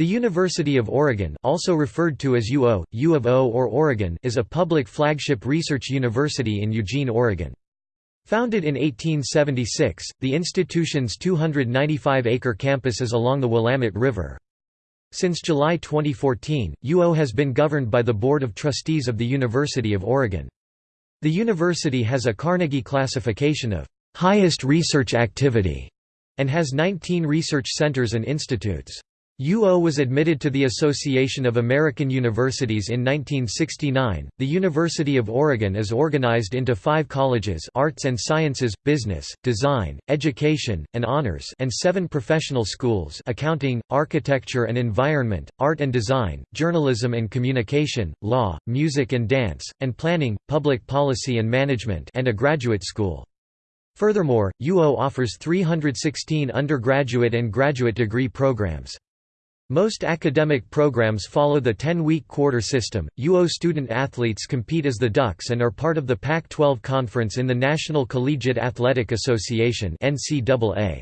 The University of Oregon also referred to as UO, U of O or Oregon is a public flagship research university in Eugene, Oregon. Founded in 1876, the institution's 295-acre campus is along the Willamette River. Since July 2014, UO has been governed by the Board of Trustees of the University of Oregon. The university has a Carnegie classification of highest research activity and has 19 research centers and institutes. UO was admitted to the Association of American Universities in 1969. The University of Oregon is organized into five colleges arts and sciences, business, design, education, and honors and seven professional schools accounting, architecture and environment, art and design, journalism and communication, law, music and dance, and planning, public policy and management and a graduate school. Furthermore, UO offers 316 undergraduate and graduate degree programs. Most academic programs follow the 10-week quarter system. UO student athletes compete as the Ducks and are part of the Pac-12 conference in the National Collegiate Athletic Association (NCAA).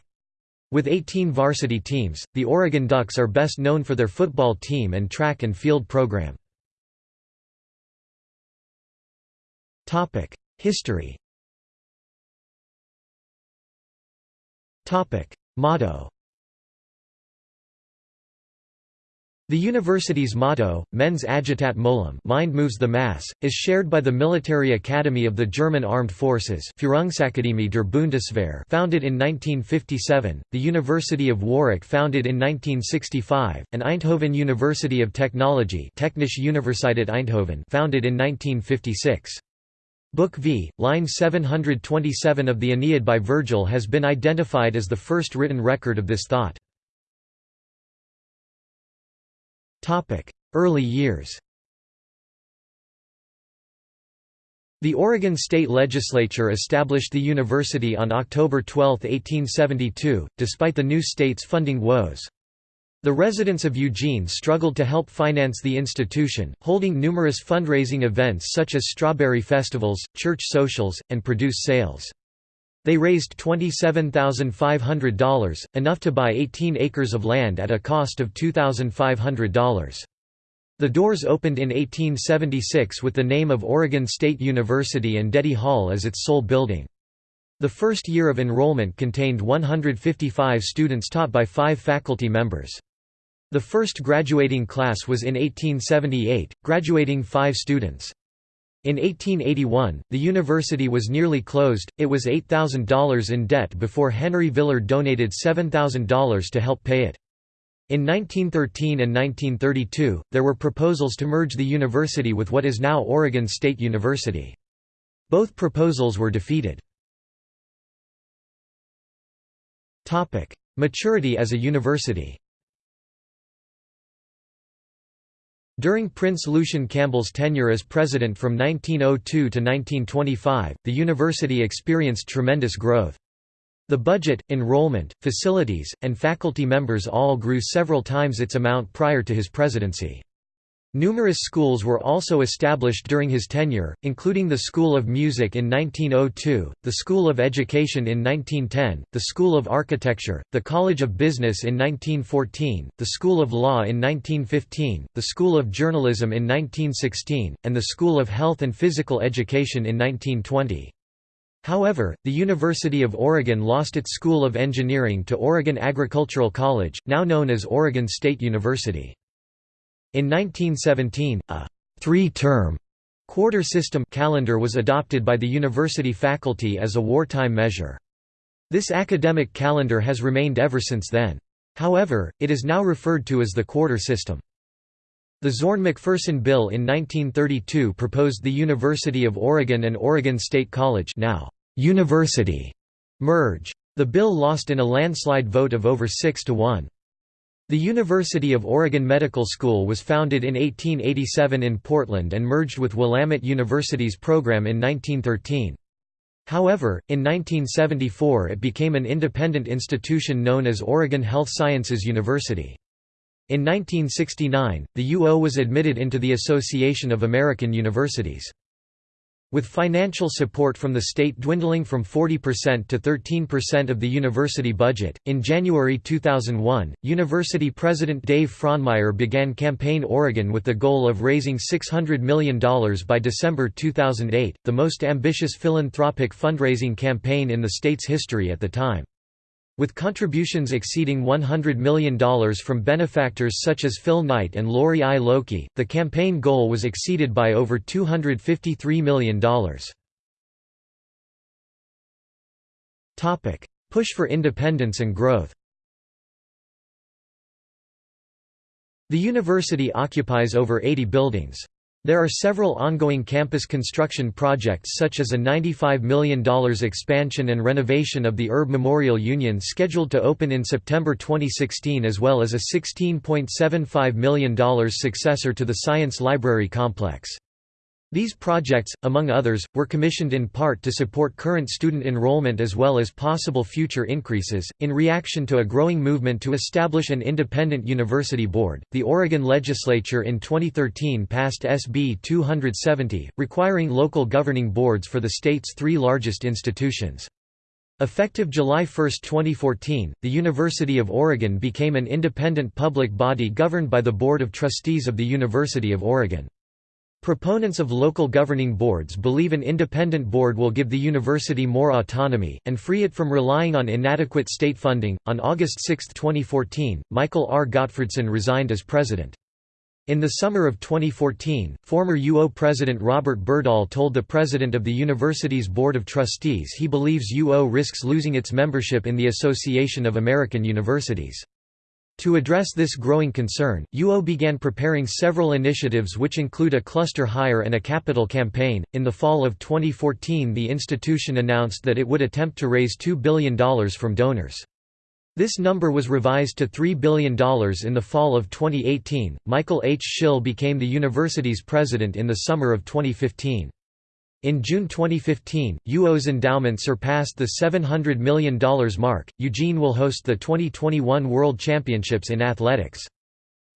With 18 varsity teams, the Oregon Ducks are best known for their football team and track and field program. Topic: History. Topic: Motto The university's motto, Mens agitat molem mind moves the mass, is shared by the Military Academy of the German Armed Forces Führungsakademie der Bundeswehr founded in 1957, the University of Warwick founded in 1965, and Eindhoven University of Technology Technische Universiteit Eindhoven founded in 1956. Book V, line 727 of the Aeneid by Virgil has been identified as the first written record of this thought. Early years The Oregon State Legislature established the university on October 12, 1872, despite the new state's funding woes. The residents of Eugene struggled to help finance the institution, holding numerous fundraising events such as strawberry festivals, church socials, and produce sales. They raised $27,500, enough to buy 18 acres of land at a cost of $2,500. The doors opened in 1876 with the name of Oregon State University and Deady Hall as its sole building. The first year of enrollment contained 155 students taught by five faculty members. The first graduating class was in 1878, graduating five students. In 1881, the university was nearly closed, it was $8,000 in debt before Henry Villard donated $7,000 to help pay it. In 1913 and 1932, there were proposals to merge the university with what is now Oregon State University. Both proposals were defeated. Maturity as a university During Prince Lucian Campbell's tenure as president from 1902 to 1925, the university experienced tremendous growth. The budget, enrollment, facilities, and faculty members all grew several times its amount prior to his presidency. Numerous schools were also established during his tenure, including the School of Music in 1902, the School of Education in 1910, the School of Architecture, the College of Business in 1914, the School of Law in 1915, the School of Journalism in 1916, and the School of Health and Physical Education in 1920. However, the University of Oregon lost its School of Engineering to Oregon Agricultural College, now known as Oregon State University. In 1917, a three-term quarter system calendar was adopted by the university faculty as a wartime measure. This academic calendar has remained ever since then. However, it is now referred to as the quarter system. The Zorn-McPherson Bill in 1932 proposed the University of Oregon and Oregon State College now University merge. The bill lost in a landslide vote of over 6 to 1. The University of Oregon Medical School was founded in 1887 in Portland and merged with Willamette University's program in 1913. However, in 1974 it became an independent institution known as Oregon Health Sciences University. In 1969, the UO was admitted into the Association of American Universities. With financial support from the state dwindling from 40% to 13% of the university budget, in January 2001, university president Dave Frohnmayer began Campaign Oregon with the goal of raising $600 million by December 2008, the most ambitious philanthropic fundraising campaign in the state's history at the time. With contributions exceeding $100 million from benefactors such as Phil Knight and Lorry I. Lokey, the campaign goal was exceeded by over $253 million. Push for independence and growth The university occupies over 80 buildings. There are several ongoing campus construction projects such as a $95 million expansion and renovation of the Erb Memorial Union scheduled to open in September 2016 as well as a $16.75 million successor to the Science Library Complex. These projects, among others, were commissioned in part to support current student enrollment as well as possible future increases. In reaction to a growing movement to establish an independent university board, the Oregon legislature in 2013 passed SB 270, requiring local governing boards for the state's three largest institutions. Effective July 1, 2014, the University of Oregon became an independent public body governed by the Board of Trustees of the University of Oregon. Proponents of local governing boards believe an independent board will give the university more autonomy, and free it from relying on inadequate state funding. On August 6, 2014, Michael R. Gottfredson resigned as president. In the summer of 2014, former UO President Robert Berdahl told the president of the university's Board of Trustees he believes UO risks losing its membership in the Association of American Universities. To address this growing concern, UO began preparing several initiatives which include a cluster hire and a capital campaign. In the fall of 2014, the institution announced that it would attempt to raise $2 billion from donors. This number was revised to $3 billion in the fall of 2018. Michael H. Schill became the university's president in the summer of 2015. In June 2015, UO's endowment surpassed the $700 million mark. Eugene will host the 2021 World Championships in athletics.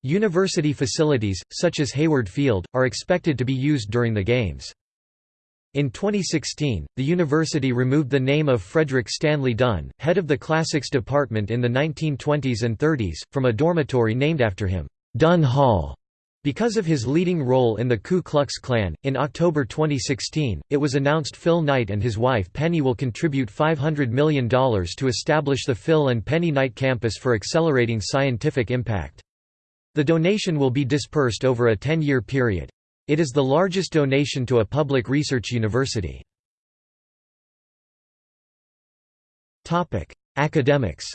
University facilities, such as Hayward Field, are expected to be used during the Games. In 2016, the university removed the name of Frederick Stanley Dunn, head of the classics department in the 1920s and 30s, from a dormitory named after him, Dunn Hall. Because of his leading role in the Ku Klux Klan, in October 2016, it was announced Phil Knight and his wife Penny will contribute $500 million to establish the Phil and Penny Knight campus for accelerating scientific impact. The donation will be dispersed over a 10-year period. It is the largest donation to a public research university. Academics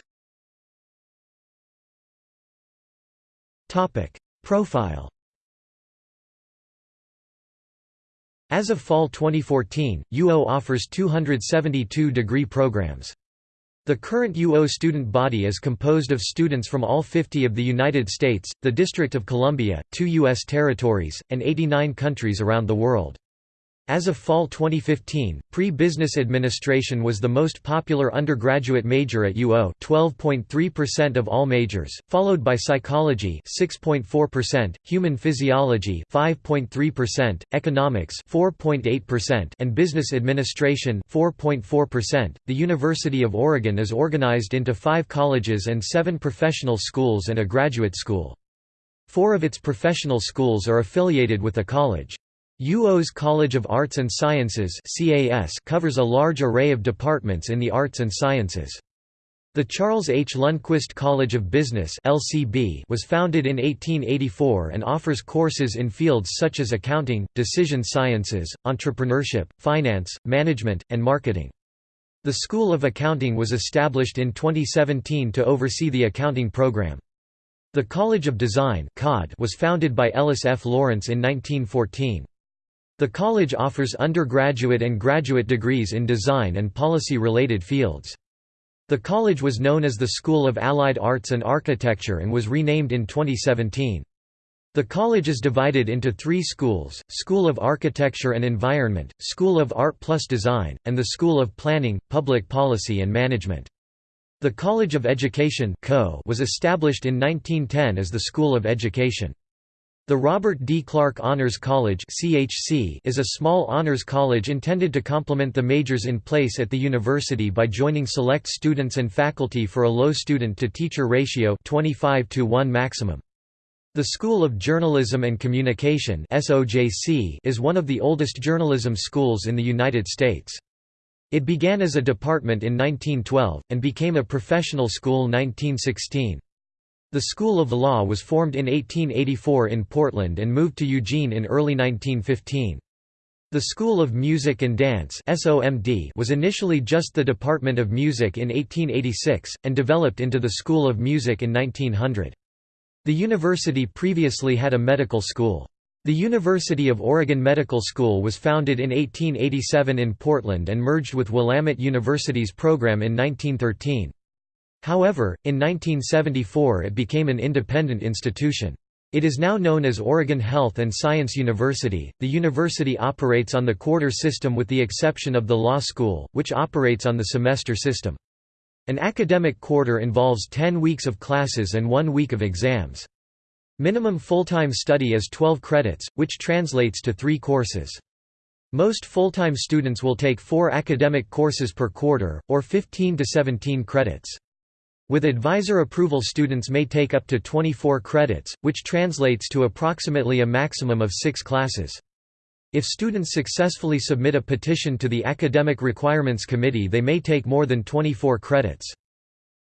Profile As of fall 2014, UO offers 272 degree programs. The current UO student body is composed of students from all 50 of the United States, the District of Columbia, two U.S. territories, and 89 countries around the world. As of fall 2015, pre-business administration was the most popular undergraduate major at UO 12.3% of all majors, followed by psychology 6.4%, human physiology 5.3%, economics 4.8%, and business administration 4.4%. The University of Oregon is organized into 5 colleges and 7 professional schools and a graduate school. Four of its professional schools are affiliated with a college. UO's College of Arts and Sciences covers a large array of departments in the arts and sciences. The Charles H. Lundquist College of Business was founded in 1884 and offers courses in fields such as accounting, decision sciences, entrepreneurship, finance, management, and marketing. The School of Accounting was established in 2017 to oversee the accounting program. The College of Design was founded by Ellis F. Lawrence in 1914. The college offers undergraduate and graduate degrees in design and policy-related fields. The college was known as the School of Allied Arts and Architecture and was renamed in 2017. The college is divided into three schools, School of Architecture and Environment, School of Art plus Design, and the School of Planning, Public Policy and Management. The College of Education was established in 1910 as the School of Education. The Robert D. Clark Honors College (CHC) is a small honors college intended to complement the majors in place at the university by joining select students and faculty for a low student-to-teacher ratio 25 to 1 maximum. The School of Journalism and Communication (SOJC) is one of the oldest journalism schools in the United States. It began as a department in 1912, and became a professional school 1916. The School of Law was formed in 1884 in Portland and moved to Eugene in early 1915. The School of Music and Dance was initially just the Department of Music in 1886, and developed into the School of Music in 1900. The university previously had a medical school. The University of Oregon Medical School was founded in 1887 in Portland and merged with Willamette University's program in 1913. However, in 1974 it became an independent institution. It is now known as Oregon Health and Science University. The university operates on the quarter system with the exception of the law school, which operates on the semester system. An academic quarter involves 10 weeks of classes and 1 week of exams. Minimum full-time study is 12 credits, which translates to 3 courses. Most full-time students will take 4 academic courses per quarter, or 15 to 17 credits. With advisor approval students may take up to 24 credits, which translates to approximately a maximum of six classes. If students successfully submit a petition to the Academic Requirements Committee they may take more than 24 credits.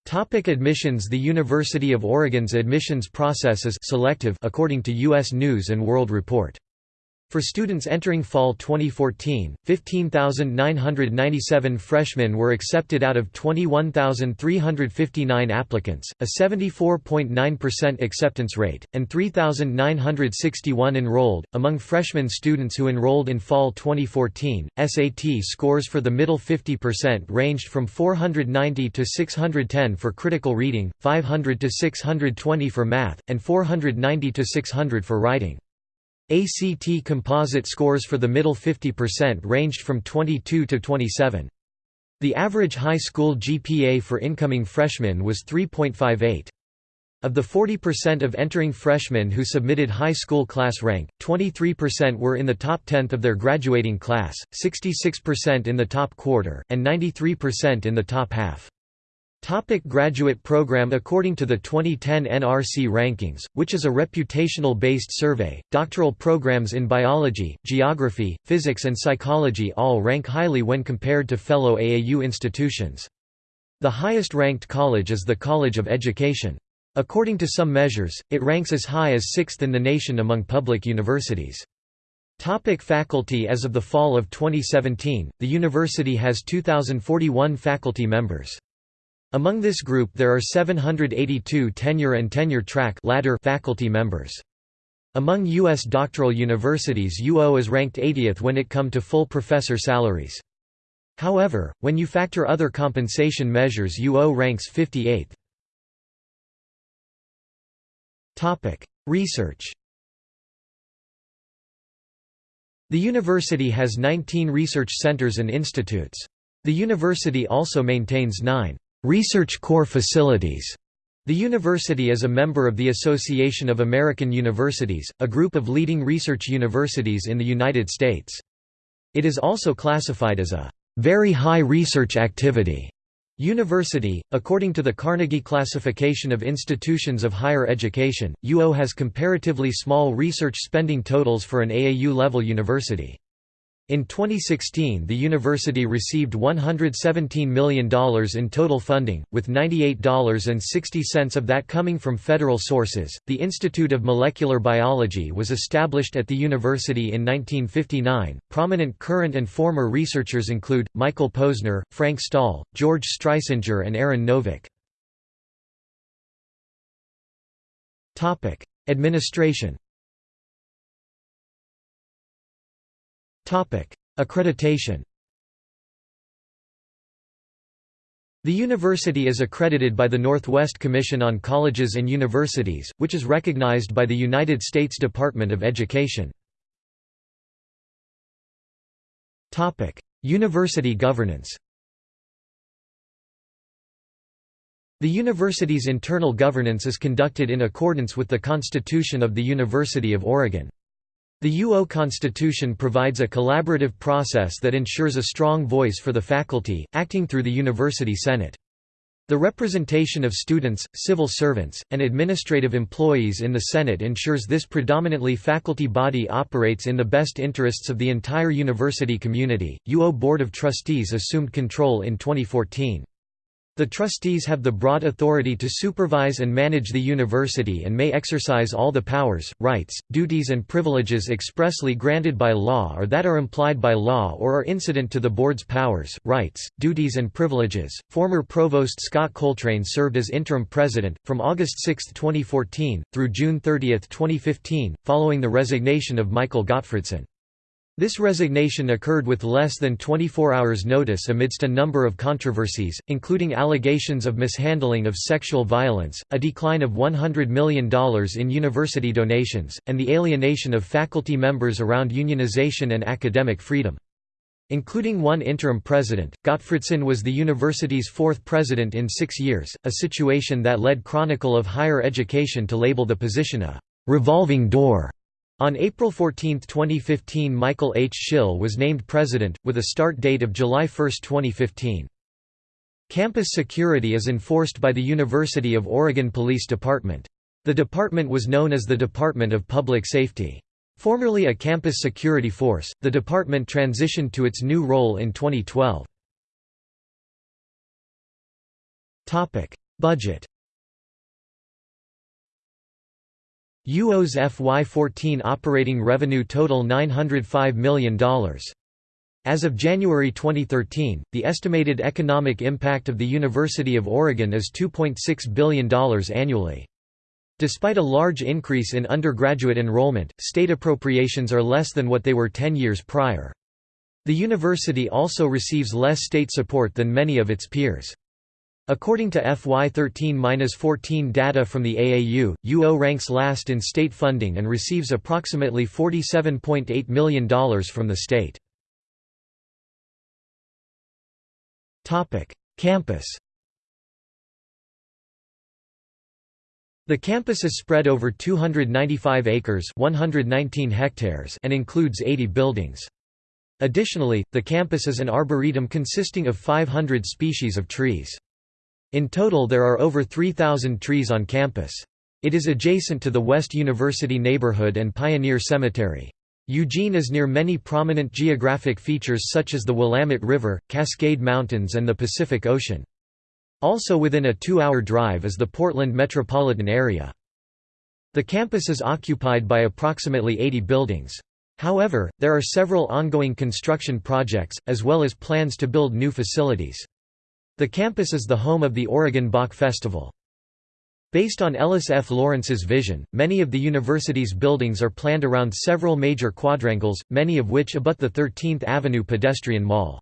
Topic admissions The University of Oregon's admissions process is selective according to U.S. News & World Report. For students entering fall 2014, 15,997 freshmen were accepted out of 21,359 applicants, a 74.9% acceptance rate, and 3,961 enrolled. Among freshman students who enrolled in fall 2014, SAT scores for the middle 50% ranged from 490 to 610 for critical reading, 500 to 620 for math, and 490 to 600 for writing. ACT composite scores for the middle 50% ranged from 22 to 27. The average high school GPA for incoming freshmen was 3.58. Of the 40% of entering freshmen who submitted high school class rank, 23% were in the top tenth of their graduating class, 66% in the top quarter, and 93% in the top half. Topic graduate program According to the 2010 NRC rankings, which is a reputational-based survey, doctoral programs in biology, geography, physics and psychology all rank highly when compared to fellow AAU institutions. The highest-ranked college is the College of Education. According to some measures, it ranks as high as sixth in the nation among public universities. Topic faculty As of the fall of 2017, the university has 2,041 faculty members. Among this group there are 782 tenure and tenure-track ladder faculty members. Among U.S. doctoral universities UO is ranked 80th when it come to full professor salaries. However, when you factor other compensation measures UO ranks 58th. Research The university has 19 research centers and institutes. The university also maintains nine Research Core Facilities. The university is a member of the Association of American Universities, a group of leading research universities in the United States. It is also classified as a very high research activity university. According to the Carnegie Classification of Institutions of Higher Education, UO has comparatively small research spending totals for an AAU level university. In 2016 the university received $117 million in total funding, with $98.60 of that coming from federal sources. The Institute of Molecular Biology was established at the university in 1959. Prominent current and former researchers include Michael Posner, Frank Stahl, George Streisinger, and Aaron Novick. Topic: Administration Accreditation The university is accredited by the Northwest Commission on Colleges and Universities, which is recognized by the United States Department of Education. University governance The university's internal governance is conducted in accordance with the Constitution of the University of Oregon. The UO Constitution provides a collaborative process that ensures a strong voice for the faculty, acting through the University Senate. The representation of students, civil servants, and administrative employees in the Senate ensures this predominantly faculty body operates in the best interests of the entire university community. UO Board of Trustees assumed control in 2014. The trustees have the broad authority to supervise and manage the university and may exercise all the powers, rights, duties and privileges expressly granted by law or that are implied by law or are incident to the board's powers, rights, duties and privileges. Former Provost Scott Coltrane served as interim president from August 6, 2014 through June 30, 2015, following the resignation of Michael Gottfredson. This resignation occurred with less than 24 hours notice amidst a number of controversies, including allegations of mishandling of sexual violence, a decline of $100 million in university donations, and the alienation of faculty members around unionization and academic freedom. Including one interim president, Gottfredson was the university's fourth president in six years, a situation that led Chronicle of Higher Education to label the position a «revolving door» On April 14, 2015 Michael H. Schill was named president, with a start date of July 1, 2015. Campus security is enforced by the University of Oregon Police Department. The department was known as the Department of Public Safety. Formerly a campus security force, the department transitioned to its new role in 2012. Budget UO's FY14 operating revenue total $905 million. As of January 2013, the estimated economic impact of the University of Oregon is $2.6 billion annually. Despite a large increase in undergraduate enrollment, state appropriations are less than what they were 10 years prior. The university also receives less state support than many of its peers. According to FY13-14 data from the AAU, UO ranks last in state funding and receives approximately $47.8 million from the state. Campus The campus is spread over 295 acres 119 hectares and includes 80 buildings. Additionally, the campus is an arboretum consisting of 500 species of trees. In total there are over 3,000 trees on campus. It is adjacent to the West University neighborhood and Pioneer Cemetery. Eugene is near many prominent geographic features such as the Willamette River, Cascade Mountains and the Pacific Ocean. Also within a two-hour drive is the Portland metropolitan area. The campus is occupied by approximately 80 buildings. However, there are several ongoing construction projects, as well as plans to build new facilities. The campus is the home of the Oregon Bach Festival. Based on Ellis F. Lawrence's vision, many of the university's buildings are planned around several major quadrangles, many of which abut the 13th Avenue pedestrian mall.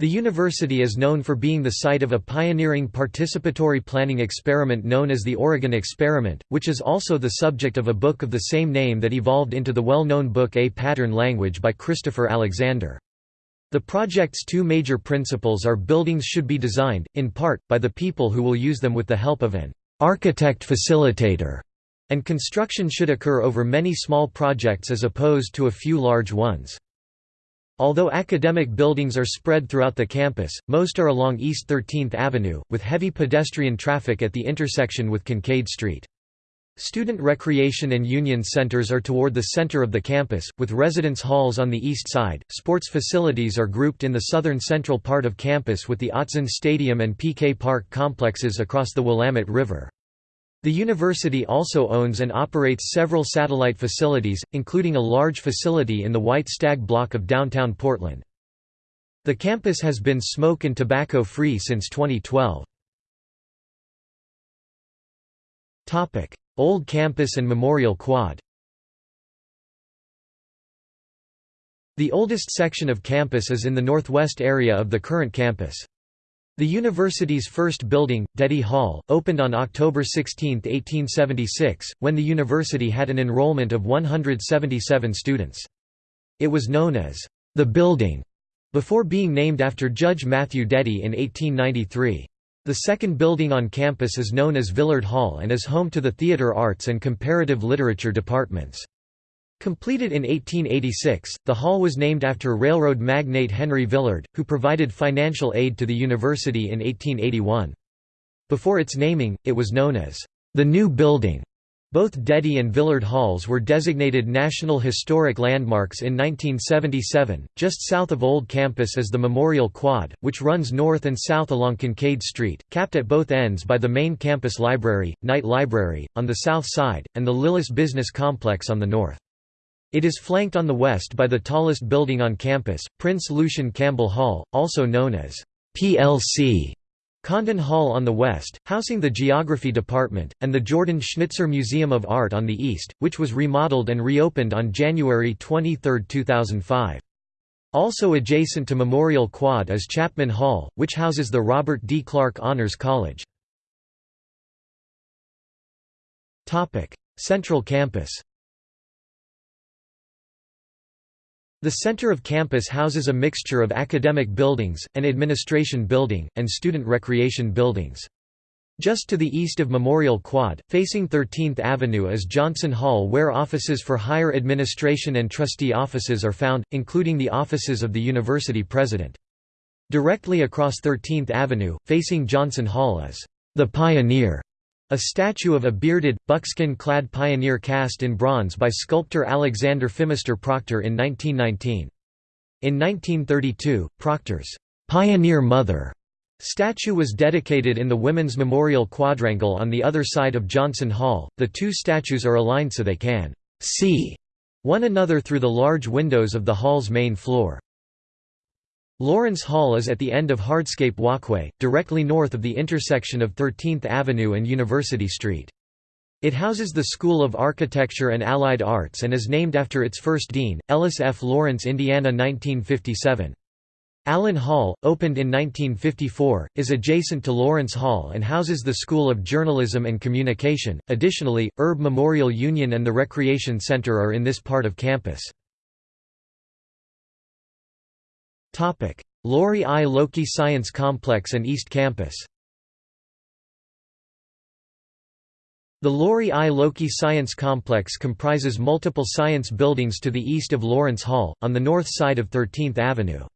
The university is known for being the site of a pioneering participatory planning experiment known as the Oregon Experiment, which is also the subject of a book of the same name that evolved into the well-known book A Pattern Language by Christopher Alexander. The project's two major principles are buildings should be designed, in part, by the people who will use them with the help of an architect-facilitator, and construction should occur over many small projects as opposed to a few large ones. Although academic buildings are spread throughout the campus, most are along East 13th Avenue, with heavy pedestrian traffic at the intersection with Kincaid Street. Student recreation and union centers are toward the center of the campus, with residence halls on the east side. Sports facilities are grouped in the southern central part of campus with the Autzen Stadium and PK Park complexes across the Willamette River. The university also owns and operates several satellite facilities, including a large facility in the White Stag block of downtown Portland. The campus has been smoke and tobacco free since 2012. Old Campus and Memorial Quad The oldest section of campus is in the northwest area of the current campus. The university's first building, Deady Hall, opened on October 16, 1876, when the university had an enrollment of 177 students. It was known as the Building before being named after Judge Matthew Deady in 1893. The second building on campus is known as Villard Hall and is home to the Theatre Arts and Comparative Literature departments. Completed in 1886, the hall was named after railroad magnate Henry Villard, who provided financial aid to the university in 1881. Before its naming, it was known as the New Building. Both Deady and Villard Halls were designated National Historic Landmarks in 1977. Just south of Old Campus is the Memorial Quad, which runs north and south along Kincaid Street, capped at both ends by the main campus library, Knight Library, on the south side, and the Lillis Business Complex on the north. It is flanked on the west by the tallest building on campus, Prince Lucian Campbell Hall, also known as PLC. Condon Hall on the west, housing the Geography Department, and the Jordan Schnitzer Museum of Art on the east, which was remodeled and reopened on January 23, 2005. Also adjacent to Memorial Quad is Chapman Hall, which houses the Robert D. Clark Honors College. Central Campus The center of campus houses a mixture of academic buildings, an administration building, and student recreation buildings. Just to the east of Memorial Quad, facing 13th Avenue is Johnson Hall where offices for higher administration and trustee offices are found, including the offices of the university president. Directly across 13th Avenue, facing Johnson Hall is the Pioneer a statue of a bearded, buckskin-clad pioneer cast in bronze by sculptor Alexander Phimister Proctor in 1919. In 1932, Proctor's «Pioneer Mother» statue was dedicated in the Women's Memorial Quadrangle on the other side of Johnson Hall. The two statues are aligned so they can «see» one another through the large windows of the hall's main floor. Lawrence Hall is at the end of Hardscape Walkway, directly north of the intersection of 13th Avenue and University Street. It houses the School of Architecture and Allied Arts and is named after its first dean, Ellis F. Lawrence Indiana 1957. Allen Hall, opened in 1954, is adjacent to Lawrence Hall and houses the School of Journalism and Communication. Additionally, Erb Memorial Union and the Recreation Center are in this part of campus. Lorry I. Lokey Science Complex and East Campus The Lorry I. Lokey Science Complex comprises multiple science buildings to the east of Lawrence Hall, on the north side of 13th Avenue.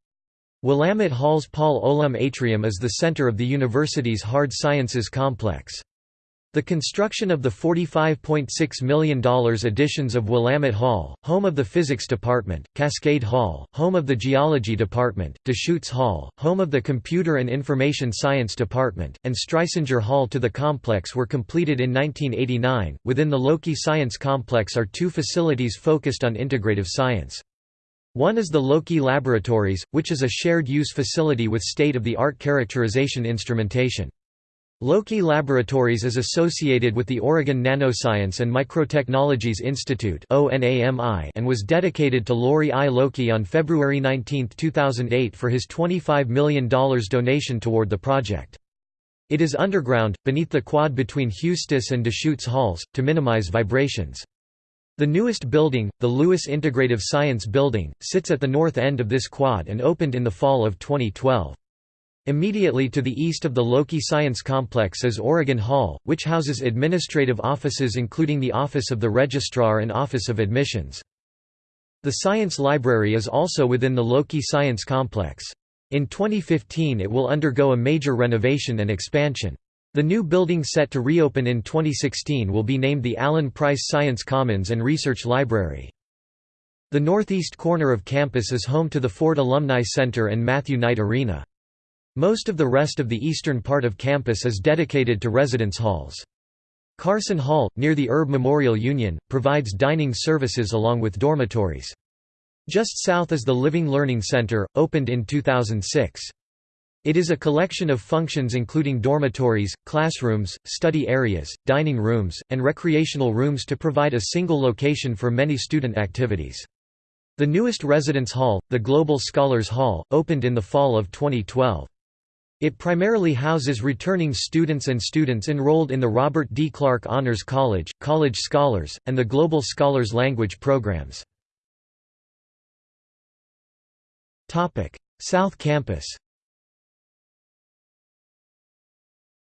Willamette Hall's Paul Olum Atrium is the center of the university's hard sciences complex. The construction of the $45.6 million additions of Willamette Hall, home of the Physics Department, Cascade Hall, home of the Geology Department, Deschutes Hall, home of the Computer and Information Science Department, and Streisinger Hall to the complex were completed in 1989. Within the Lokey Science Complex are two facilities focused on integrative science. One is the Lokey Laboratories, which is a shared use facility with state of the art characterization instrumentation. Lokey Laboratories is associated with the Oregon Nanoscience and Microtechnologies Institute and was dedicated to Lorry I. Lokey on February 19, 2008 for his $25 million donation toward the project. It is underground, beneath the quad between Huestis and Deschutes Halls, to minimize vibrations. The newest building, the Lewis Integrative Science Building, sits at the north end of this quad and opened in the fall of 2012. Immediately to the east of the Lokey Science Complex is Oregon Hall, which houses administrative offices including the Office of the Registrar and Office of Admissions. The Science Library is also within the Lokey Science Complex. In 2015 it will undergo a major renovation and expansion. The new building set to reopen in 2016 will be named the Allan Price Science Commons and Research Library. The northeast corner of campus is home to the Ford Alumni Center and Matthew Knight Arena. Most of the rest of the eastern part of campus is dedicated to residence halls. Carson Hall, near the Erb Memorial Union, provides dining services along with dormitories. Just south is the Living Learning Center, opened in 2006. It is a collection of functions including dormitories, classrooms, study areas, dining rooms, and recreational rooms to provide a single location for many student activities. The newest residence hall, the Global Scholars Hall, opened in the fall of 2012. It primarily houses returning students and students enrolled in the Robert D. Clark Honors College, College Scholars, and the Global Scholars Language programs. South Campus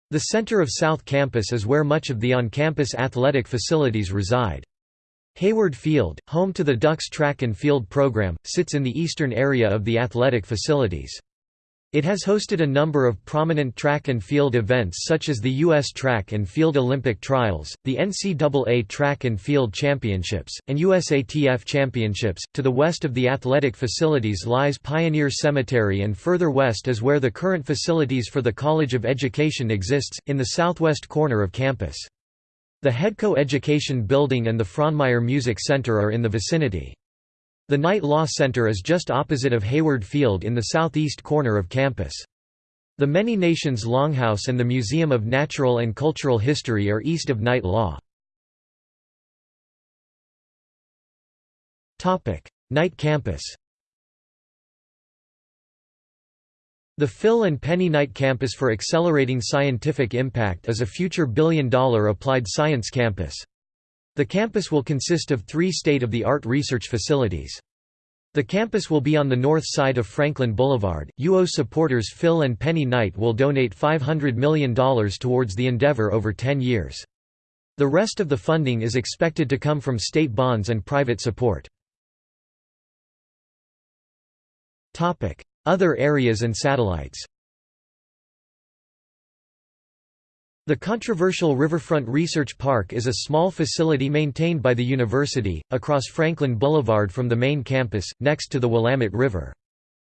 The center of South Campus is where much of the on-campus athletic facilities reside. Hayward Field, home to the Ducks track and field program, sits in the eastern area of the athletic facilities. It has hosted a number of prominent track and field events such as the U.S. Track and Field Olympic Trials, the NCAA Track and Field Championships, and USATF Championships. To the west of the athletic facilities lies Pioneer Cemetery, and further west is where the current facilities for the College of Education exists, in the southwest corner of campus. The Hedco Education Building and the Frohnmayer Music Center are in the vicinity. The Knight Law Center is just opposite of Hayward Field in the southeast corner of campus. The Many Nations Longhouse and the Museum of Natural and Cultural History are east of Knight Law. Knight Campus The Phil and Penny Knight Campus for Accelerating Scientific Impact is a future billion-dollar applied science campus. The campus will consist of three state-of-the-art research facilities. The campus will be on the north side of Franklin Boulevard. UO supporters Phil and Penny Knight will donate $500 million towards the endeavor over 10 years. The rest of the funding is expected to come from state bonds and private support. Other areas and satellites The controversial Riverfront Research Park is a small facility maintained by the university, across Franklin Boulevard from the main campus, next to the Willamette River.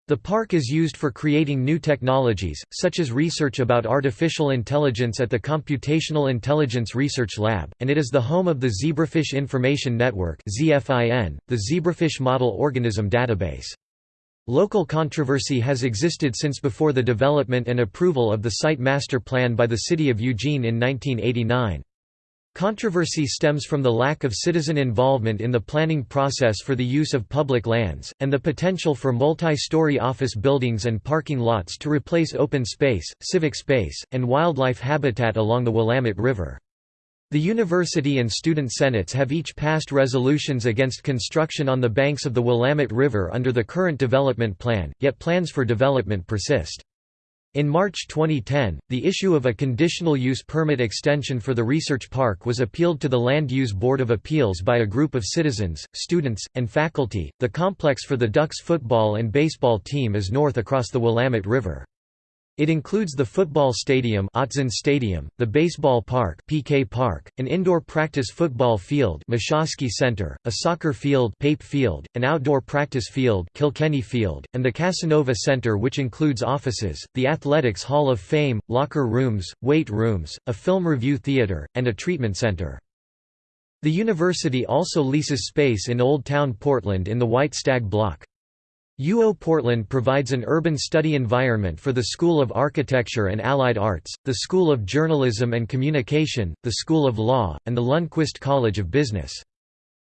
The park is used for creating new technologies, such as research about artificial intelligence at the Computational Intelligence Research Lab, and it is the home of the Zebrafish Information Network the Zebrafish Model Organism Database. Local controversy has existed since before the development and approval of the site master plan by the city of Eugene in 1989. Controversy stems from the lack of citizen involvement in the planning process for the use of public lands, and the potential for multi-story office buildings and parking lots to replace open space, civic space, and wildlife habitat along the Willamette River. The university and student senates have each passed resolutions against construction on the banks of the Willamette River under the current development plan, yet plans for development persist. In March 2010, the issue of a conditional use permit extension for the research park was appealed to the Land Use Board of Appeals by a group of citizens, students, and faculty. The complex for the Ducks football and baseball team is north across the Willamette River. It includes the football stadium, Stadium, the baseball park, PK Park, an indoor practice football field, Center, a soccer field, Pape Field, an outdoor practice field, Kilkenny Field, and the Casanova Center which includes offices, the Athletics Hall of Fame, locker rooms, weight rooms, a film review theater, and a treatment center. The university also leases space in Old Town Portland in the White Stag Block. UO Portland provides an urban study environment for the School of Architecture and Allied Arts, the School of Journalism and Communication, the School of Law, and the Lundquist College of Business.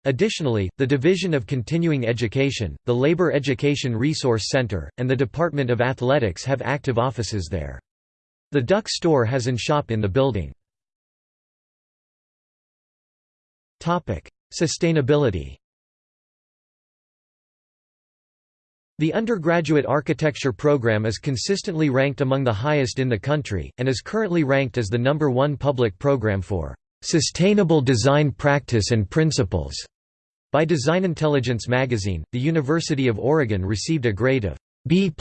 Additionally, the Division of Continuing Education, the Labor Education Resource Center, and the Department of Athletics have active offices there. The Duck Store has an shop in the building. Sustainability The undergraduate architecture program is consistently ranked among the highest in the country, and is currently ranked as the number one public program for "...sustainable design practice and principles." By Design Intelligence magazine, the University of Oregon received a grade of B+,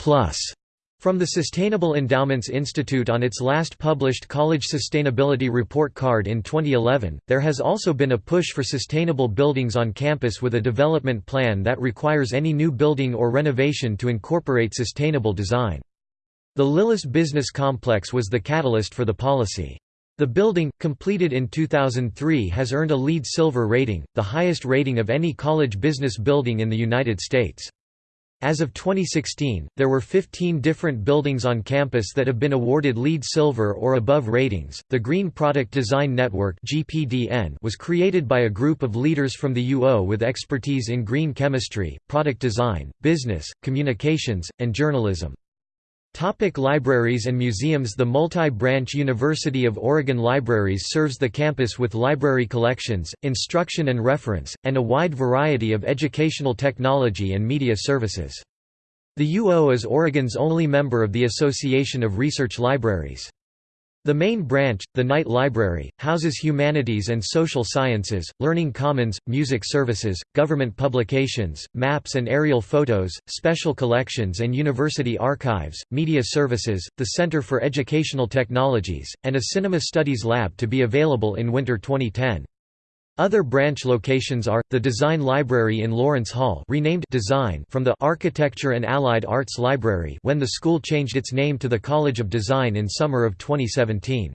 from the Sustainable Endowments Institute on its last published College Sustainability Report card in 2011, there has also been a push for sustainable buildings on campus with a development plan that requires any new building or renovation to incorporate sustainable design. The Lillis Business Complex was the catalyst for the policy. The building, completed in 2003 has earned a LEED Silver rating, the highest rating of any college business building in the United States. As of 2016, there were 15 different buildings on campus that have been awarded LEED Silver or above ratings. The Green Product Design Network (GPDN) was created by a group of leaders from the UO with expertise in green chemistry, product design, business, communications, and journalism. Topic libraries and museums The multi-branch University of Oregon Libraries serves the campus with library collections, instruction and reference, and a wide variety of educational technology and media services. The UO is Oregon's only member of the Association of Research Libraries. The main branch, the Knight Library, houses humanities and social sciences, learning commons, music services, government publications, maps and aerial photos, special collections and university archives, media services, the Center for Educational Technologies, and a cinema studies lab to be available in winter 2010. Other branch locations are, the Design Library in Lawrence Hall renamed Design from the Architecture and Allied Arts Library when the school changed its name to the College of Design in summer of 2017.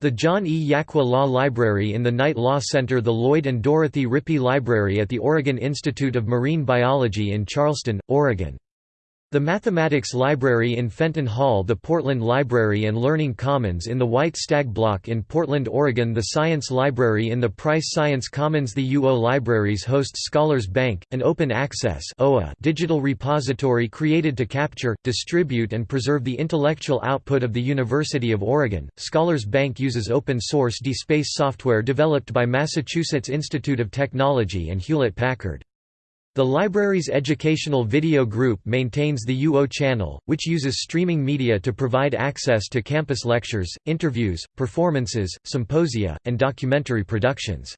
The John E. Jaqua Law Library in the Knight Law Center The Lloyd and Dorothy Rippey Library at the Oregon Institute of Marine Biology in Charleston, Oregon. The Mathematics Library in Fenton Hall The Portland Library and Learning Commons in the White Stag Block in Portland, Oregon The Science Library in the Price Science Commons The UO Libraries host Scholars Bank, an open-access digital repository created to capture, distribute and preserve the intellectual output of the University of Oregon. Scholars Bank uses open-source DSpace software developed by Massachusetts Institute of Technology and Hewlett-Packard. The library's educational video group maintains the UO channel, which uses streaming media to provide access to campus lectures, interviews, performances, symposia, and documentary productions.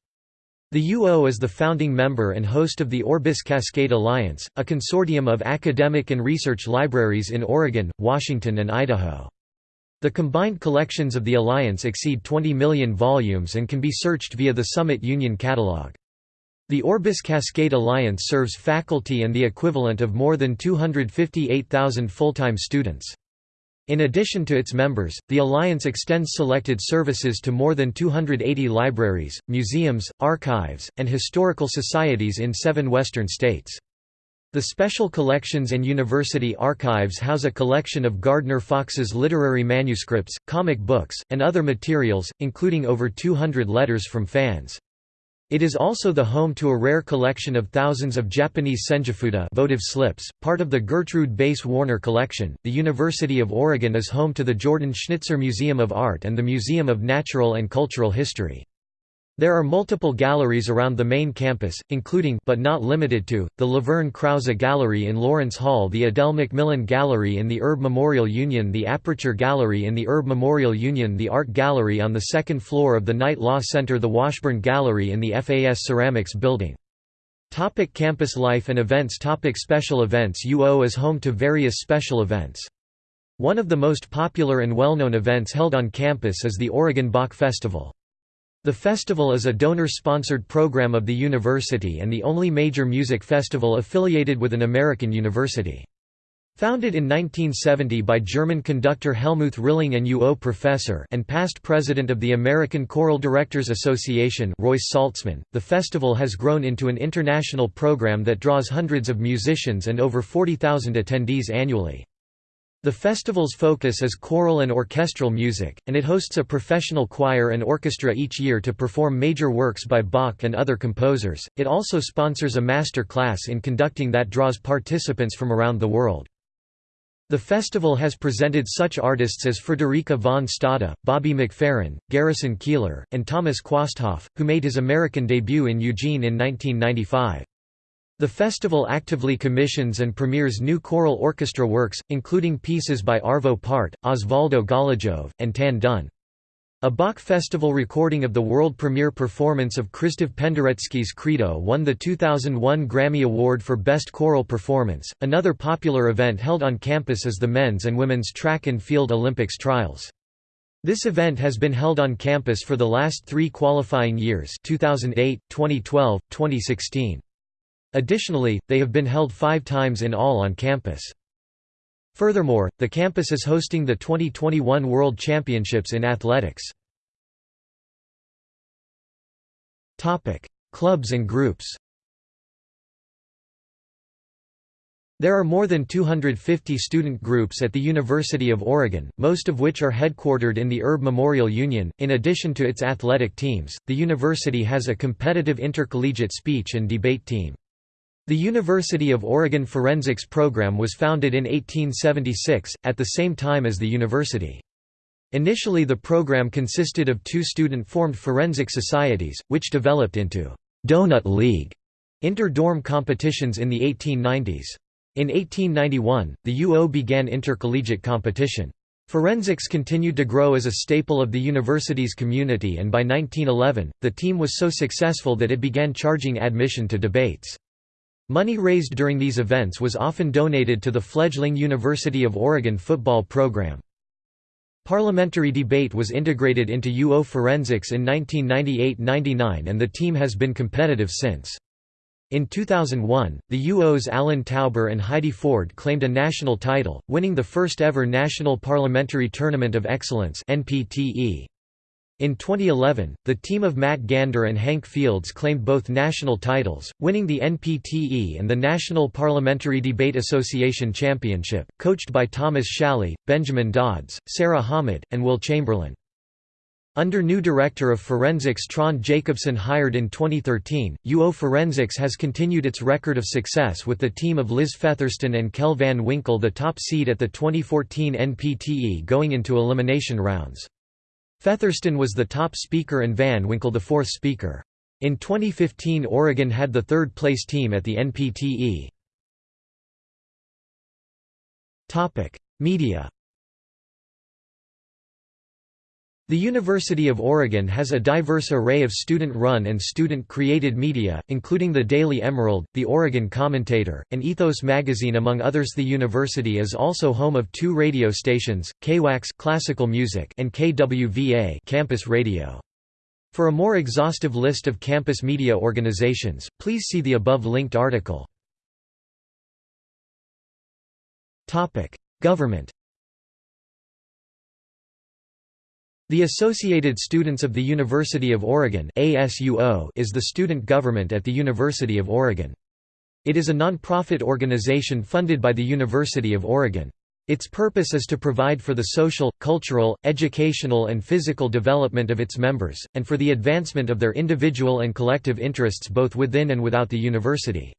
The UO is the founding member and host of the Orbis Cascade Alliance, a consortium of academic and research libraries in Oregon, Washington and Idaho. The combined collections of the alliance exceed 20 million volumes and can be searched via the Summit Union Catalog. The Orbis Cascade Alliance serves faculty and the equivalent of more than 258,000 full-time students. In addition to its members, the Alliance extends selected services to more than 280 libraries, museums, archives, and historical societies in seven western states. The Special Collections and University Archives house a collection of Gardner Fox's literary manuscripts, comic books, and other materials, including over 200 letters from fans. It is also the home to a rare collection of thousands of Japanese senjufuda votive slips, part of the Gertrude Bass Warner collection. The University of Oregon is home to the Jordan Schnitzer Museum of Art and the Museum of Natural and Cultural History. There are multiple galleries around the main campus, including but not limited to, the Laverne Krause Gallery in Lawrence Hall the Adele Macmillan Gallery in the Erb Memorial Union the Aperture Gallery in the Erb Memorial Union the Art Gallery on the second floor of the Knight Law Center the Washburn Gallery in the FAS Ceramics Building. Topic campus life and events Topic Special events UO is home to various special events. One of the most popular and well-known events held on campus is the Oregon Bach Festival. The festival is a donor-sponsored program of the university and the only major music festival affiliated with an American university. Founded in 1970 by German conductor Helmuth Rilling and UO professor and past president of the American Choral Directors Association Royce Saltzman, the festival has grown into an international program that draws hundreds of musicians and over 40,000 attendees annually. The festival's focus is choral and orchestral music, and it hosts a professional choir and orchestra each year to perform major works by Bach and other composers. It also sponsors a master class in conducting that draws participants from around the world. The festival has presented such artists as Frederica von Stade, Bobby McFerrin, Garrison Keillor, and Thomas Quasthoff, who made his American debut in Eugene in 1995. The festival actively commissions and premieres new choral orchestra works, including pieces by Arvo Pärt, Osvaldo Golijov, and Tan Dun. A Bach Festival recording of the world premiere performance of Krzysztof Penderecki's Credo won the 2001 Grammy Award for Best Choral Performance. Another popular event held on campus is the men's and women's track and field Olympics trials. This event has been held on campus for the last three qualifying years 2008, 2012, 2016. Additionally, they have been held five times in all on campus. Furthermore, the campus is hosting the 2021 World Championships in Athletics. Clubs and groups There are more than 250 student groups at the University of Oregon, most of which are headquartered in the Erb Memorial Union. In addition to its athletic teams, the university has a competitive intercollegiate speech and debate team. The University of Oregon Forensics Program was founded in 1876, at the same time as the university. Initially the program consisted of two student-formed forensic societies, which developed into «Donut League» inter-dorm competitions in the 1890s. In 1891, the UO began intercollegiate competition. Forensics continued to grow as a staple of the university's community and by 1911, the team was so successful that it began charging admission to debates. Money raised during these events was often donated to the fledgling University of Oregon football program. Parliamentary debate was integrated into UO Forensics in 1998–99 and the team has been competitive since. In 2001, the UO's Alan Tauber and Heidi Ford claimed a national title, winning the first ever National Parliamentary Tournament of Excellence NPTE. In 2011, the team of Matt Gander and Hank Fields claimed both national titles, winning the NPTE and the National Parliamentary Debate Association Championship, coached by Thomas Shalley, Benjamin Dodds, Sarah Hamid, and Will Chamberlain. Under new Director of Forensics Trond Jacobsen hired in 2013, UO Forensics has continued its record of success with the team of Liz Featherston and Kel Van Winkle the top seed at the 2014 NPTE going into elimination rounds. Featherston was the top speaker and Van Winkle the fourth speaker. In 2015 Oregon had the third-place team at the NPTE. Media The University of Oregon has a diverse array of student-run and student-created media, including the Daily Emerald, the Oregon Commentator, and Ethos magazine among others The university is also home of two radio stations, KWAX classical music and KWVA campus radio. For a more exhaustive list of campus media organizations, please see the above linked article. Government The Associated Students of the University of Oregon is the student government at the University of Oregon. It is a non-profit organization funded by the University of Oregon. Its purpose is to provide for the social, cultural, educational and physical development of its members, and for the advancement of their individual and collective interests both within and without the university.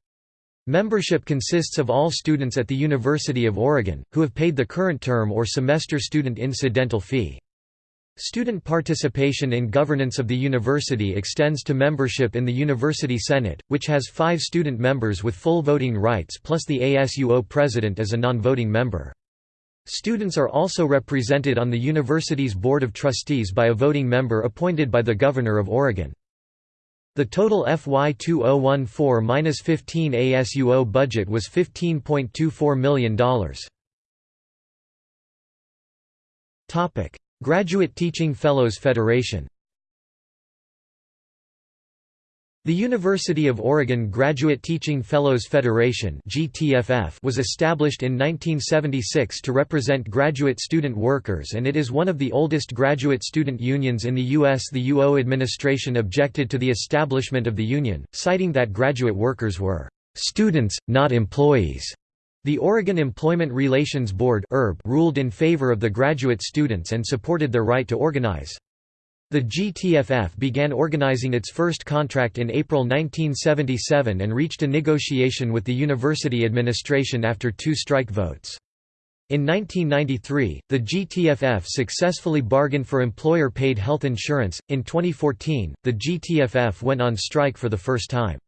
Membership consists of all students at the University of Oregon, who have paid the current term or semester student incidental fee. Student participation in governance of the university extends to membership in the University Senate, which has five student members with full voting rights plus the ASUO president as a non-voting member. Students are also represented on the university's Board of Trustees by a voting member appointed by the Governor of Oregon. The total FY 2014-15 ASUO budget was $15.24 million. Graduate Teaching Fellows Federation The University of Oregon Graduate Teaching Fellows Federation was established in 1976 to represent graduate student workers and it is one of the oldest graduate student unions in the U.S. The UO administration objected to the establishment of the union, citing that graduate workers were "...students, not employees." The Oregon Employment Relations Board ruled in favor of the graduate students and supported their right to organize. The GTFF began organizing its first contract in April 1977 and reached a negotiation with the university administration after two strike votes. In 1993, the GTFF successfully bargained for employer-paid health insurance. In 2014, the GTFF went on strike for the first time.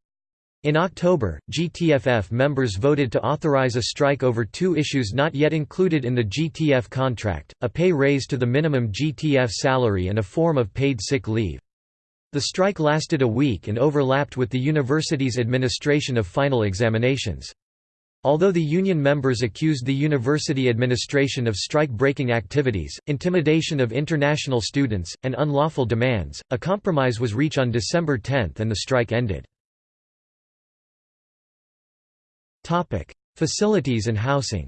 In October, GTFF members voted to authorize a strike over two issues not yet included in the GTF contract, a pay raise to the minimum GTF salary and a form of paid sick leave. The strike lasted a week and overlapped with the university's administration of final examinations. Although the union members accused the university administration of strike-breaking activities, intimidation of international students, and unlawful demands, a compromise was reached on December 10 and the strike ended. Facilities and housing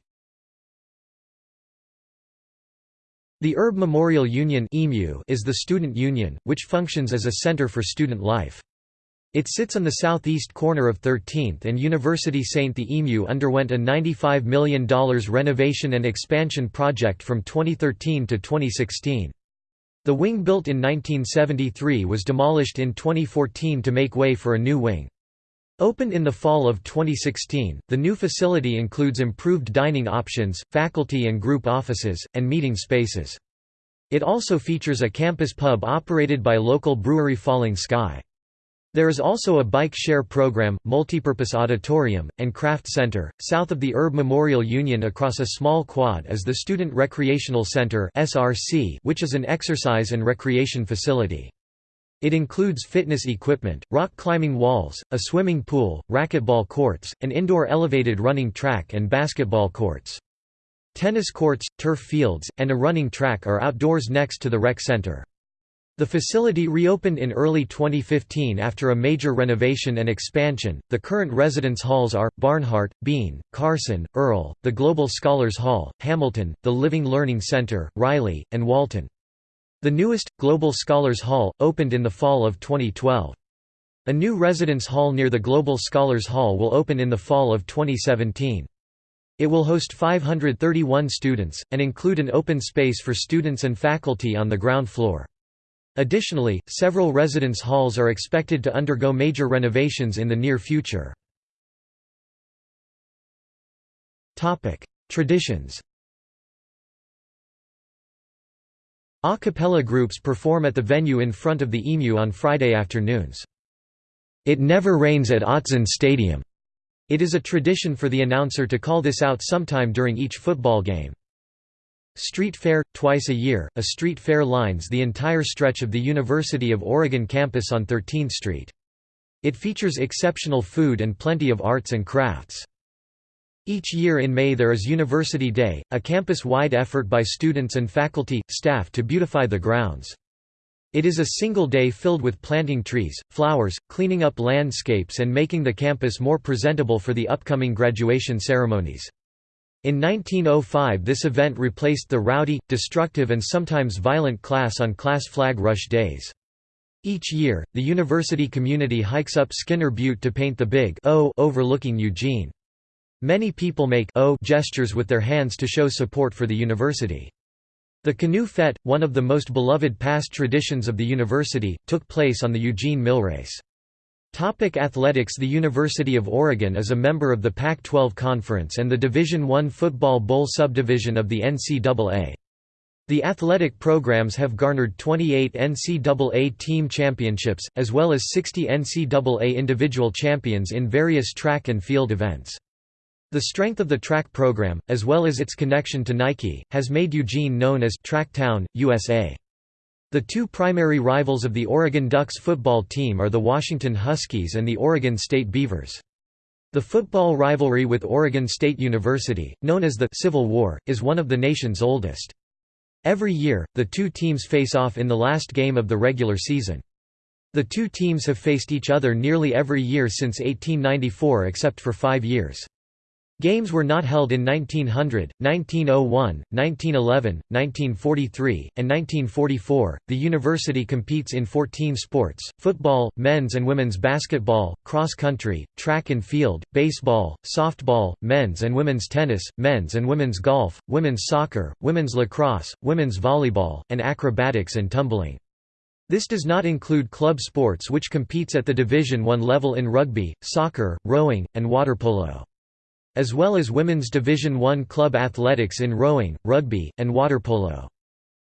The Erb Memorial Union is the student union, which functions as a center for student life. It sits on the southeast corner of 13th and University St. The EMU underwent a $95 million renovation and expansion project from 2013 to 2016. The wing built in 1973 was demolished in 2014 to make way for a new wing. Opened in the fall of 2016, the new facility includes improved dining options, faculty and group offices, and meeting spaces. It also features a campus pub operated by local brewery Falling Sky. There is also a bike share program, multipurpose auditorium, and craft center. South of the Erb Memorial Union across a small quad is the Student Recreational Center (SRC), which is an exercise and recreation facility. It includes fitness equipment, rock climbing walls, a swimming pool, racquetball courts, an indoor elevated running track and basketball courts. Tennis courts, turf fields, and a running track are outdoors next to the rec center. The facility reopened in early 2015 after a major renovation and expansion. The current residence halls are Barnhart, Bean, Carson, Earl, the Global Scholars Hall, Hamilton, the Living Learning Center, Riley, and Walton. The newest, Global Scholars Hall, opened in the fall of 2012. A new residence hall near the Global Scholars Hall will open in the fall of 2017. It will host 531 students, and include an open space for students and faculty on the ground floor. Additionally, several residence halls are expected to undergo major renovations in the near future. Traditions A cappella groups perform at the venue in front of the Emu on Friday afternoons. It never rains at Autzen Stadium. It is a tradition for the announcer to call this out sometime during each football game. Street Fair – Twice a year, a street fair lines the entire stretch of the University of Oregon campus on 13th Street. It features exceptional food and plenty of arts and crafts. Each year in May there is University Day, a campus-wide effort by students and faculty, staff to beautify the grounds. It is a single day filled with planting trees, flowers, cleaning up landscapes and making the campus more presentable for the upcoming graduation ceremonies. In 1905 this event replaced the rowdy, destructive and sometimes violent class-on-class flag rush days. Each year, the university community hikes up Skinner Butte to paint the big O overlooking Eugene. Many people make O gestures with their hands to show support for the university. The Canoe Fete, one of the most beloved past traditions of the university, took place on the Eugene Mill Race. Topic athletics The University of Oregon is a member of the Pac-12 Conference and the Division I Football Bowl subdivision of the NCAA. The athletic programs have garnered 28 NCAA team championships, as well as 60 NCAA individual champions in various track and field events. The strength of the track program, as well as its connection to Nike, has made Eugene known as Tracktown, USA. The two primary rivals of the Oregon Ducks football team are the Washington Huskies and the Oregon State Beavers. The football rivalry with Oregon State University, known as the Civil War, is one of the nation's oldest. Every year, the two teams face off in the last game of the regular season. The two teams have faced each other nearly every year since 1894 except for five years. Games were not held in 1900, 1901, 1911, 1943, and 1944. The university competes in 14 sports football, men's and women's basketball, cross country, track and field, baseball, softball, men's and women's tennis, men's and women's golf, women's soccer, women's lacrosse, women's volleyball, and acrobatics and tumbling. This does not include club sports which competes at the Division I level in rugby, soccer, rowing, and water polo as well as women's Division I club athletics in rowing, rugby, and water polo.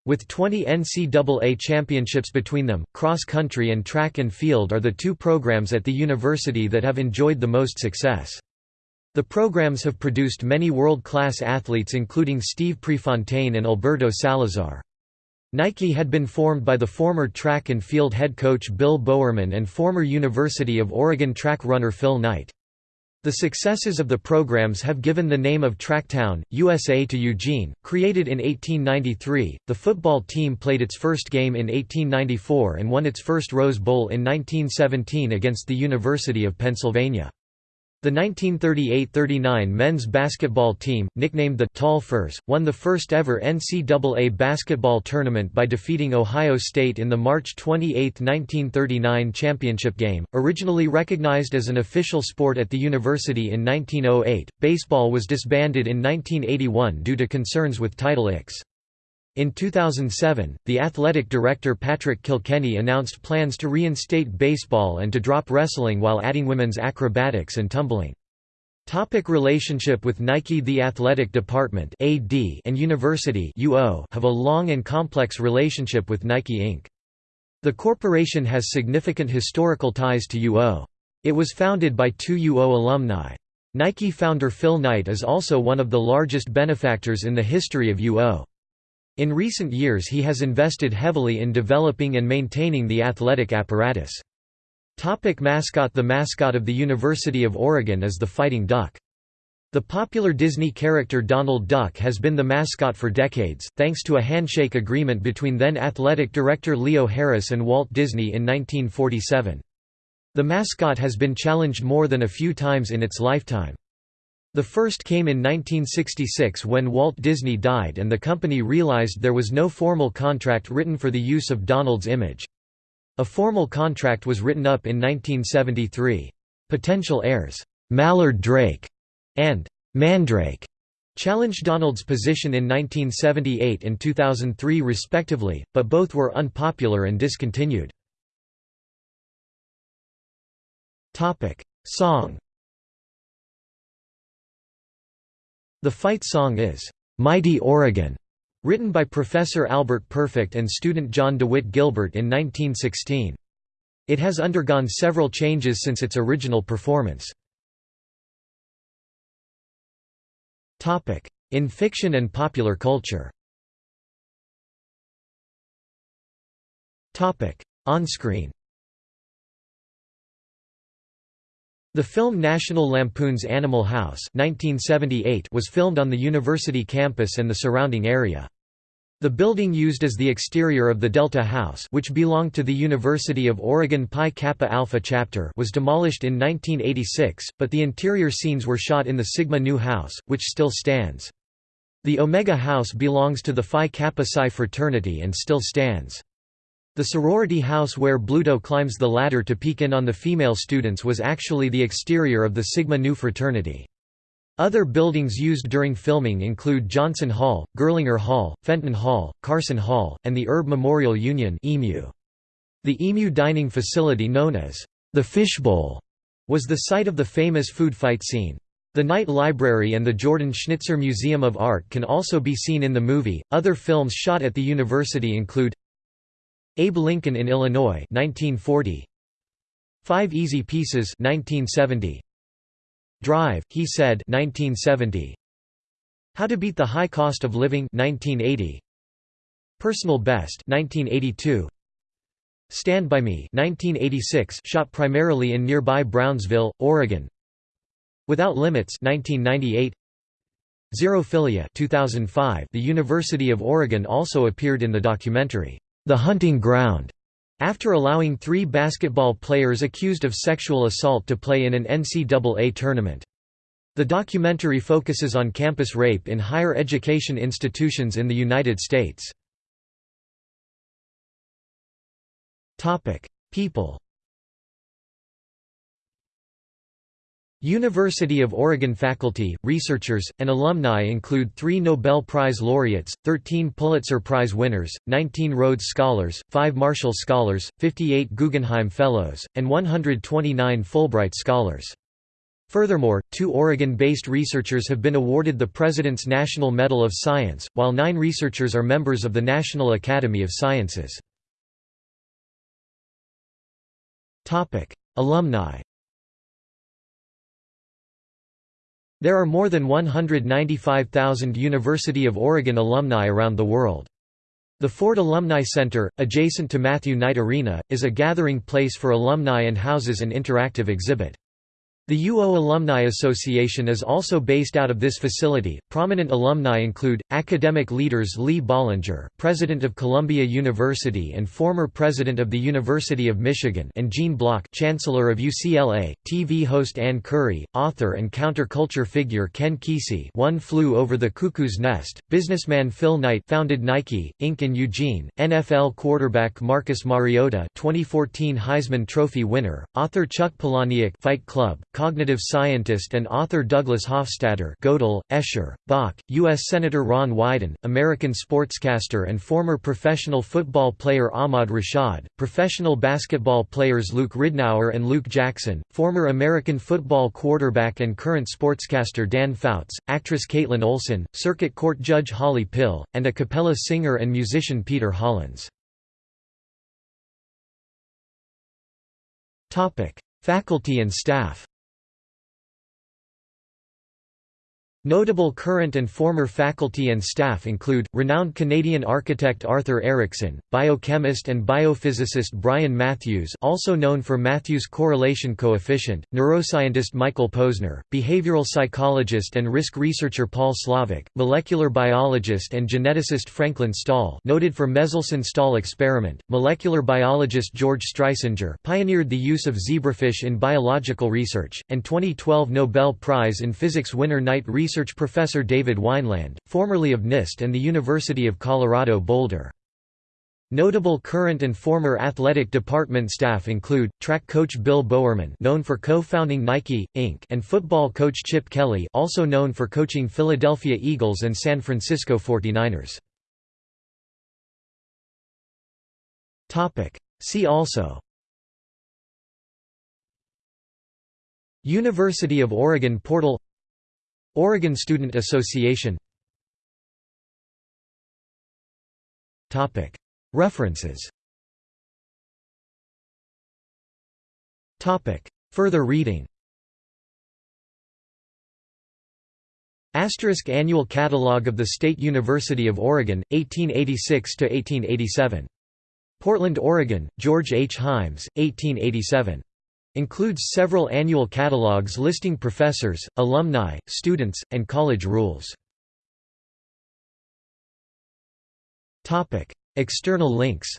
With 20 NCAA championships between them, cross country and track and field are the two programs at the university that have enjoyed the most success. The programs have produced many world-class athletes including Steve Prefontaine and Alberto Salazar. Nike had been formed by the former track and field head coach Bill Bowerman and former University of Oregon track runner Phil Knight. The successes of the programs have given the name of Tracktown, USA to Eugene. Created in 1893, the football team played its first game in 1894 and won its first Rose Bowl in 1917 against the University of Pennsylvania. The 1938–39 men's basketball team, nicknamed the Tall Firs, won the first ever NCAA basketball tournament by defeating Ohio State in the March 28, 1939 championship game. Originally recognized as an official sport at the university in 1908, baseball was disbanded in 1981 due to concerns with Title IX. In 2007, the athletic director Patrick Kilkenny announced plans to reinstate baseball and to drop wrestling while adding women's acrobatics and tumbling. Topic relationship with Nike The athletic department AD and university UO have a long and complex relationship with Nike Inc. The corporation has significant historical ties to UO. It was founded by two UO alumni. Nike founder Phil Knight is also one of the largest benefactors in the history of UO. In recent years he has invested heavily in developing and maintaining the athletic apparatus. Topic mascot The mascot of the University of Oregon is the Fighting Duck. The popular Disney character Donald Duck has been the mascot for decades, thanks to a handshake agreement between then athletic director Leo Harris and Walt Disney in 1947. The mascot has been challenged more than a few times in its lifetime. The first came in 1966 when Walt Disney died and the company realized there was no formal contract written for the use of Donald's image. A formal contract was written up in 1973. Potential heirs, Mallard Drake and Mandrake challenged Donald's position in 1978 and 2003 respectively, but both were unpopular and discontinued. Song The fight song is, "'Mighty Oregon' written by Professor Albert Perfect and student John DeWitt Gilbert in 1916. It has undergone several changes since its original performance. In fiction and popular culture On-screen The film National Lampoon's Animal House 1978 was filmed on the university campus and the surrounding area. The building used as the exterior of the Delta House which belonged to the University of Oregon Pi Kappa Alpha chapter was demolished in 1986, but the interior scenes were shot in the Sigma Nu House, which still stands. The Omega House belongs to the Phi Kappa Psi fraternity and still stands. The sorority house where Bluto climbs the ladder to peek in on the female students was actually the exterior of the Sigma Nu fraternity. Other buildings used during filming include Johnson Hall, Gerlinger Hall, Fenton Hall, Carson Hall, and the Erb Memorial Union. The EMU dining facility known as the Fishbowl was the site of the famous food fight scene. The Knight Library and the Jordan Schnitzer Museum of Art can also be seen in the movie. Other films shot at the university include Abe Lincoln in Illinois 1940 Five Easy Pieces 1970 Drive, he said 1970. How to Beat the High Cost of Living 1980. Personal Best 1982. Stand by Me 1986 shot primarily in nearby Brownsville, Oregon. Without Limits 1998. Xerophilia 2005 The University of Oregon also appeared in the documentary The Hunting Ground after allowing three basketball players accused of sexual assault to play in an NCAA tournament. The documentary focuses on campus rape in higher education institutions in the United States. People University of Oregon faculty, researchers, and alumni include three Nobel Prize laureates, 13 Pulitzer Prize winners, 19 Rhodes Scholars, 5 Marshall Scholars, 58 Guggenheim Fellows, and 129 Fulbright Scholars. Furthermore, two Oregon-based researchers have been awarded the President's National Medal of Science, while nine researchers are members of the National Academy of Sciences. Alumni There are more than 195,000 University of Oregon alumni around the world. The Ford Alumni Center, adjacent to Matthew Knight Arena, is a gathering place for alumni and houses an interactive exhibit. The UO Alumni Association is also based out of this facility. Prominent alumni include academic leaders Lee Bollinger, president of Columbia University and former president of the University of Michigan, and Gene Block, chancellor of UCLA, TV host Ann Curry, author and counterculture figure Ken Kesey, One Flew Over the Cuckoo's Nest, businessman Phil Knight, founded Nike Inc in Eugene, NFL quarterback Marcus Mariota, 2014 Heisman Trophy winner, author Chuck Palahniuk, Fight Club cognitive scientist and author Douglas Hofstadter Gödel, Escher, Bach, U.S. Senator Ron Wyden, American sportscaster and former professional football player Ahmad Rashad, professional basketball players Luke Ridnour and Luke Jackson, former American football quarterback and current sportscaster Dan Fouts, actress Kaitlin Olson, circuit court judge Holly Pill, and a cappella singer and musician Peter Hollins. Faculty and staff Notable current and former faculty and staff include, renowned Canadian architect Arthur Erickson, biochemist and biophysicist Brian Matthews also known for Matthews correlation coefficient, neuroscientist Michael Posner, behavioral psychologist and risk researcher Paul Slovic, molecular biologist and geneticist Franklin Stahl noted for Meselson-Stahl experiment, molecular biologist George Streisinger pioneered the use of zebrafish in biological research, and 2012 Nobel Prize in Physics winner Knight research research professor David Wineland, formerly of NIST and the University of Colorado Boulder. Notable current and former athletic department staff include, track coach Bill Bowerman known for co-founding Nike, Inc. and football coach Chip Kelly also known for coaching Philadelphia Eagles and San Francisco 49ers. See also University of Oregon portal Oregon Student Association References Further reading Asterisk Annual Catalogue of the State University of Oregon, 1886–1887. Portland, Oregon, George H. Himes, 1887. Includes several annual catalogues listing professors, alumni, students, and college rules. External links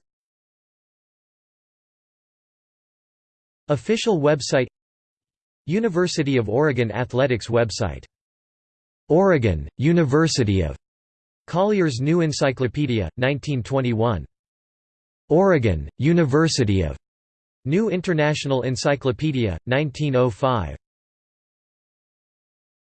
Official website University of Oregon Athletics website Oregon, University of Collier's New Encyclopedia, 1921. Oregon, University of New International Encyclopedia, 1905.